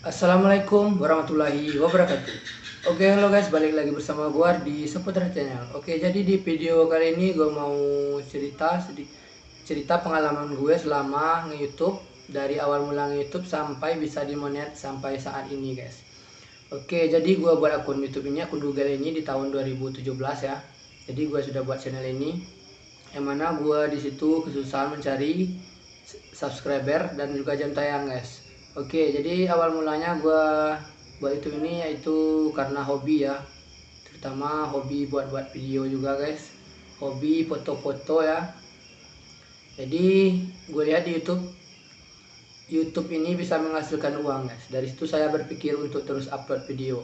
Assalamualaikum warahmatullahi wabarakatuh. Oke halo guys balik lagi bersama gua di seputar channel. Oke jadi di video kali ini gua mau cerita cerita pengalaman gue selama nge-youtube Dari awal mula nge-youtube sampai bisa dimonet sampai saat ini guys. Oke jadi gua buat akun youtube ini akun google ini di tahun 2017 ya. Jadi gua sudah buat channel ini Yang mana gua di situ kesusahan mencari subscriber dan juga jam tayang guys Oke, jadi awal mulanya gue buat itu ini yaitu karena hobi ya. Terutama hobi buat-buat video juga guys. Hobi foto-foto ya. Jadi gue lihat di YouTube YouTube ini bisa menghasilkan uang guys. Dari situ saya berpikir untuk terus upload video.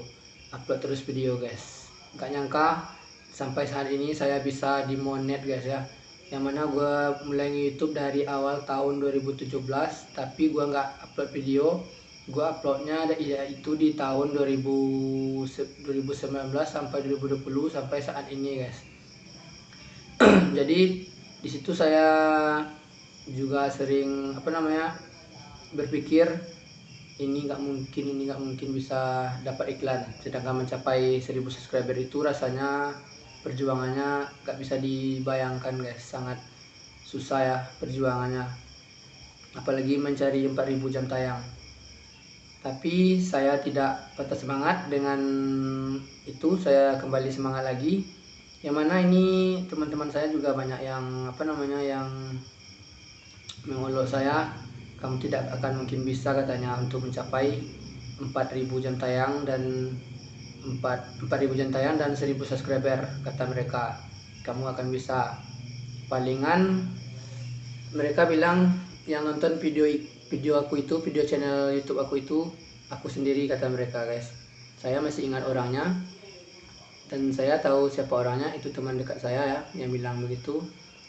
Upload terus video guys. Gak nyangka sampai saat ini saya bisa dimonet guys ya yang mana gue mulai YouTube dari awal tahun 2017 tapi gue nggak upload video. Gue uploadnya ya itu di tahun 2000, 2019 sampai 2020 sampai saat ini guys. Jadi di situ saya juga sering apa namanya berpikir ini nggak mungkin ini nggak mungkin bisa dapat iklan. Sedangkan mencapai 1000 subscriber itu rasanya perjuangannya gak bisa dibayangkan guys. Sangat susah ya perjuangannya. Apalagi mencari 4000 jam tayang. Tapi saya tidak patah semangat. Dengan itu saya kembali semangat lagi. Yang mana ini teman-teman saya juga banyak yang apa namanya yang mengolok saya. Kamu tidak akan mungkin bisa katanya untuk mencapai 4000 jam tayang. Dan 4 4000 jantayang dan 1000 subscriber kata mereka. Kamu akan bisa palingan. Mereka bilang yang nonton video video aku itu video channel YouTube aku itu aku sendiri kata mereka guys. Saya masih ingat orangnya. Dan saya tahu siapa orangnya itu teman dekat saya ya yang bilang begitu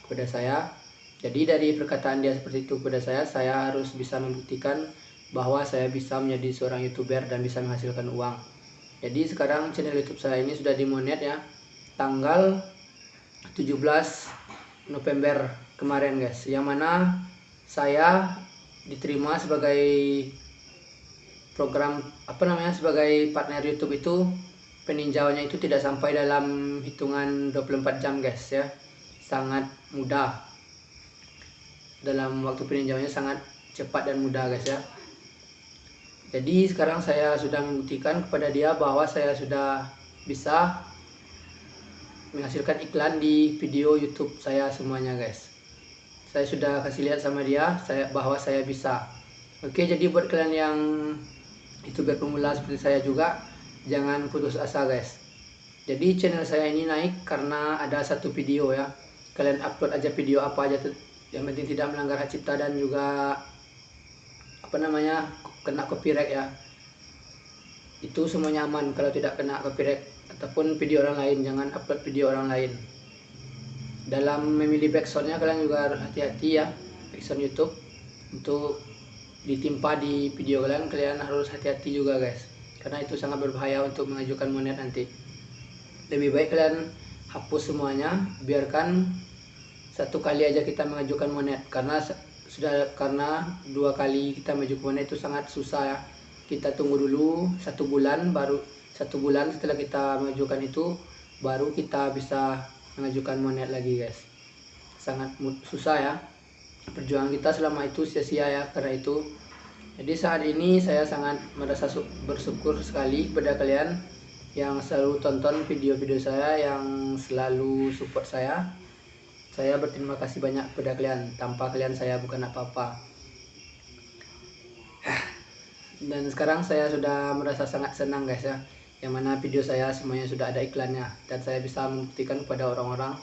kepada saya. Jadi dari perkataan dia seperti itu kepada saya saya harus bisa membuktikan bahwa saya bisa menjadi seorang youtuber dan bisa menghasilkan uang jadi sekarang channel youtube saya ini sudah dimonet ya tanggal 17 November kemarin guys. Yang mana saya diterima sebagai program apa namanya sebagai partner YouTube itu peninjauannya itu tidak sampai dalam hitungan 24 jam guys ya. Sangat mudah. Dalam waktu peninjauannya sangat cepat dan mudah guys ya jadi sekarang saya sudah membuktikan kepada dia bahwa saya sudah bisa menghasilkan iklan di video YouTube saya semuanya guys. Saya sudah kasih lihat sama dia saya bahwa saya bisa. Oke jadi buat kalian yang youtuber pemula seperti saya juga jangan putus asa guys. Jadi channel saya ini naik karena ada satu video ya. Kalian upload aja video apa aja yang penting tidak melanggar hak cipta dan juga apa namanya kena copyright ya. Itu semuanya aman kalau tidak kena copyright. Ataupun video orang lain jangan upload video orang lain. Dalam memilih backsoundnya kalian juga hati-hati ya backsound YouTube. Untuk ditimpa di video kalian kalian harus hati-hati juga guys. Karena itu sangat berbahaya untuk mengajukan monet nanti. Lebih baik kalian hapus semuanya biarkan satu kali aja kita mengajukan monet karena sudah karena dua kali kita maju ke itu sangat susah ya. Kita tunggu dulu satu bulan baru satu bulan setelah kita mengajukan itu baru kita bisa mengajukan monet lagi guys. Sangat susah ya. Perjuangan kita selama itu sia-sia ya karena itu. Jadi saat ini saya sangat merasa bersyukur sekali kepada kalian yang selalu tonton video-video saya yang selalu support saya saya berterima kasih banyak kepada kalian. Tanpa kalian saya bukan apa-apa. Dan sekarang saya sudah merasa sangat senang guys ya. Yang mana video saya semuanya sudah ada iklannya. Dan saya bisa membuktikan kepada orang-orang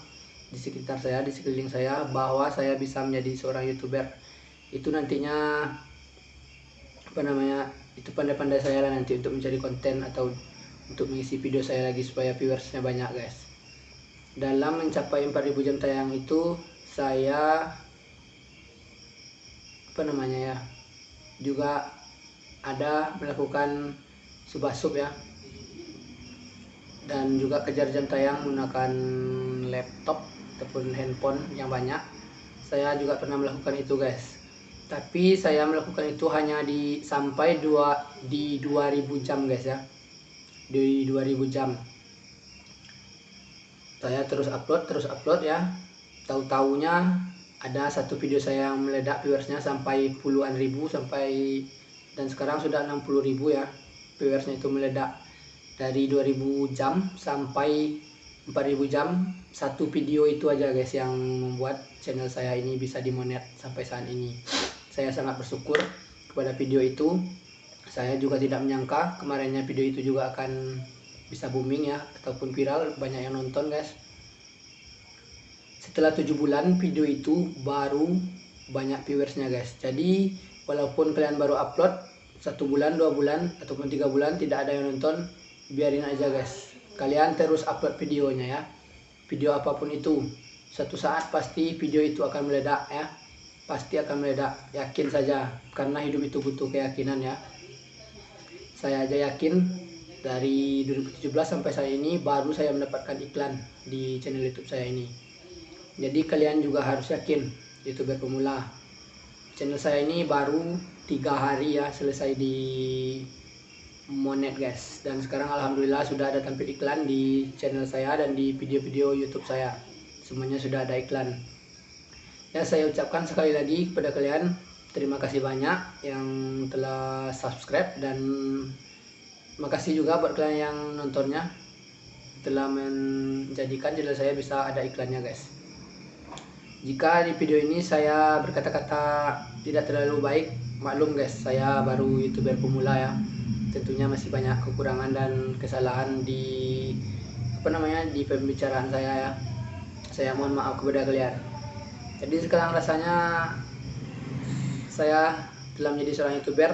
di sekitar saya, di sekeliling saya. Bahwa saya bisa menjadi seorang youtuber. Itu nantinya apa namanya itu pandai-pandai saya lah nanti untuk mencari konten atau untuk mengisi video saya lagi supaya viewersnya banyak guys dalam mencapai 4000 jam tayang itu saya apa namanya ya juga ada melakukan subah sub ya. Dan juga kejar jam tayang menggunakan laptop ataupun handphone yang banyak. Saya juga pernah melakukan itu guys. Tapi saya melakukan itu hanya di sampai dua di 2000 jam guys ya. Di 2000 jam saya terus upload terus upload ya. Tahu taunya ada satu video saya yang meledak viewersnya sampai puluhan ribu sampai dan sekarang sudah 60 ribu ya viewersnya itu meledak. Dari 2000 jam sampai 4000 jam satu video itu aja guys yang membuat channel saya ini bisa dimonet sampai saat ini. Saya sangat bersyukur kepada video itu. Saya juga tidak menyangka kemarinnya video itu juga akan bisa booming ya ataupun viral banyak yang nonton guys. Setelah tujuh bulan video itu baru banyak viewersnya guys. Jadi walaupun kalian baru upload satu bulan dua bulan ataupun tiga bulan tidak ada yang nonton biarin aja guys. Kalian terus upload videonya ya. Video apa pun itu satu saat pasti video itu akan meledak ya. Pasti akan meledak yakin saja. Karena hidup itu butuh keyakinan ya. Saya aja yakin dari 2017 sampai saat ini baru saya mendapatkan iklan di channel youtube saya ini. Jadi kalian juga harus yakin youtuber pemula. Channel saya ini baru tiga hari ya selesai di monet guys. Dan sekarang alhamdulillah sudah ada tampil iklan di channel saya dan di video-video YouTube saya. Semuanya sudah ada iklan. Ya saya ucapkan sekali lagi kepada kalian terima kasih banyak yang telah subscribe dan makasih juga buat kalian yang nontonnya. Telah menjadikan channel saya bisa ada iklannya guys. Jika di video ini saya berkata-kata tidak terlalu baik maklum guys. Saya baru youtuber pemula ya. Tentunya masih banyak kekurangan dan kesalahan di apa namanya di pembicaraan saya ya. Saya mohon maaf kepada kalian. Jadi sekarang rasanya saya telah menjadi seorang youtuber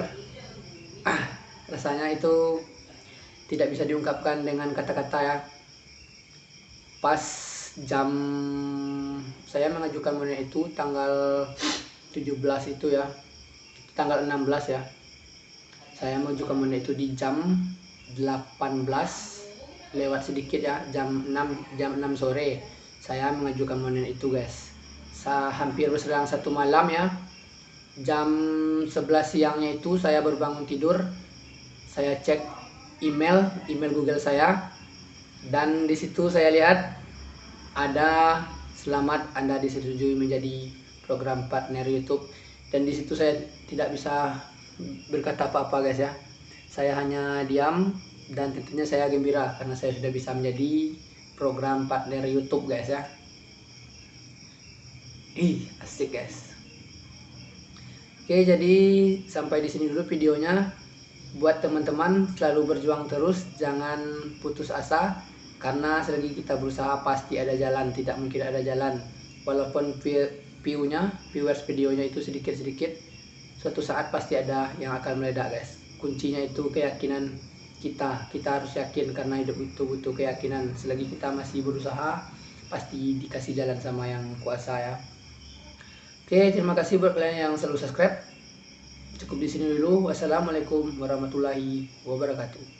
rasanya itu tidak bisa diungkapkan dengan kata-kata ya pas jam saya mengajukan monet itu tanggal 17 itu ya. Tanggal 16 ya. Saya juga menit itu di jam 18 lewat sedikit ya jam 6 jam 6 sore. Saya mengajukan monen itu guys. Saya hampir berserang satu malam ya. Jam 11 siangnya itu saya baru bangun tidur saya cek email email Google saya. Dan di situ saya lihat ada selamat Anda disetujui menjadi program partner YouTube. Dan di situ saya tidak bisa berkata apa-apa guys ya. Saya hanya diam dan tentunya saya gembira karena saya sudah bisa menjadi program partner YouTube guys ya. Ih asik guys. Oke jadi sampai di sini dulu videonya buat teman-teman selalu berjuang terus jangan putus asa karena selagi kita berusaha pasti ada jalan tidak mungkin ada jalan. Walaupun view-nya viewers videonya itu sedikit-sedikit suatu saat pasti ada yang akan meledak guys. Kuncinya itu keyakinan kita. Kita harus yakin karena hidup itu butuh keyakinan. Selagi kita masih berusaha pasti dikasih jalan sama yang kuasa ya. Oke terima kasih buat kalian yang selalu subscribe cukup di sini dulu. Wassalamualaikum warahmatullahi wabarakatuh